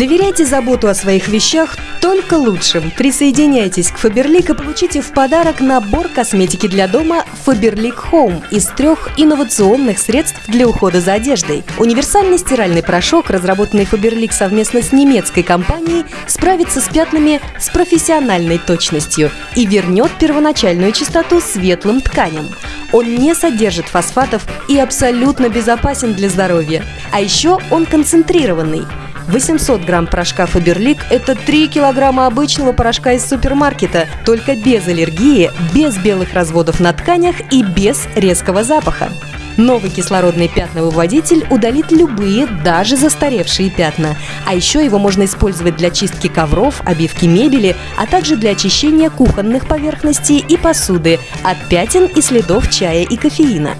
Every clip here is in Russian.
Заменяйте заботу о своих вещах только лучшим. Присоединяйтесь к Faberlic и получите в подарок набор косметики для дома Faberlic Home из трех инновационных средств для ухода за одеждой. Универсальный стиральный порошок, разработанный Faberlic совместно с немецкой компанией, справится с пятнами с профессиональной точностью и вернет первоначальную чистоту светлым тканям. Он не содержит фосфатов и абсолютно безопасен для здоровья. А еще он концентрированный. 800 грамм порошка Фаберлик – это 3 килограмма обычного порошка из супермаркета, только без аллергии, без белых разводов на тканях и без резкого запаха. Новый кислородный пятновыводитель удалит любые, даже застаревшие пятна. А еще его можно использовать для чистки ковров, обивки мебели, а также для очищения кухонных поверхностей и посуды от пятен и следов чая и кофеина.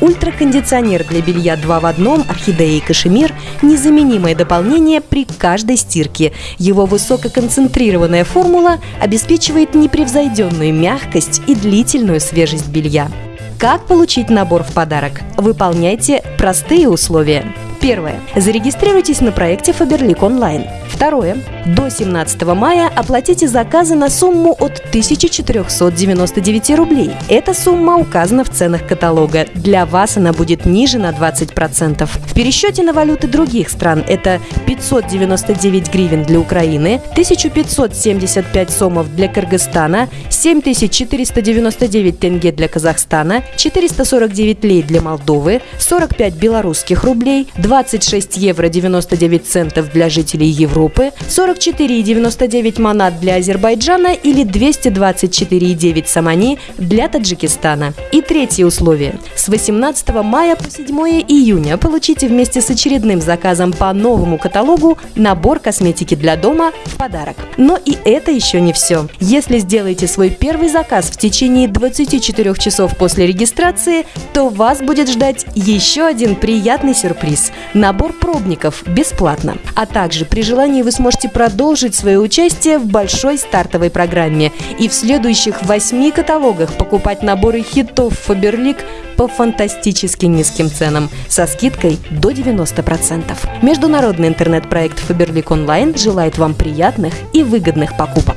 Ультракондиционер для белья 2 в одном «Орхидея» и «Кашемир» – незаменимое дополнение при каждой стирке. Его высококонцентрированная формула обеспечивает непревзойденную мягкость и длительную свежесть белья. Как получить набор в подарок? Выполняйте простые условия. Первое. Зарегистрируйтесь на проекте Faberlic Online. Второе. До 17 мая оплатите заказы на сумму от 1499 рублей. Эта сумма указана в ценах каталога. Для вас она будет ниже на 20%. В пересчете на валюты других стран это 599 гривен для Украины, 1575 сомов для Кыргызстана, 7499 тенге для Казахстана, 449 лей для Молдовы, 45 белорусских рублей, 26 евро 99 центов для жителей Европы, 44,99 манат для Азербайджана или 224,9 самани для Таджикистана. И третье условие. С 18 мая по 7 июня получите вместе с очередным заказом по новому каталогу набор косметики для дома в подарок. Но и это еще не все. Если сделаете свой первый заказ в течение 24 часов после регистрации, то вас будет ждать еще один приятный сюрприз – набор пробников бесплатно. А также при желании вы сможете продолжить свое участие в большой стартовой программе и в следующих восьми каталогах покупать наборы хитов Фаберлик по фантастически низким ценам со скидкой до 90%. Международный интернет-проект Фаберлик Онлайн желает вам приятных и выгодных покупок.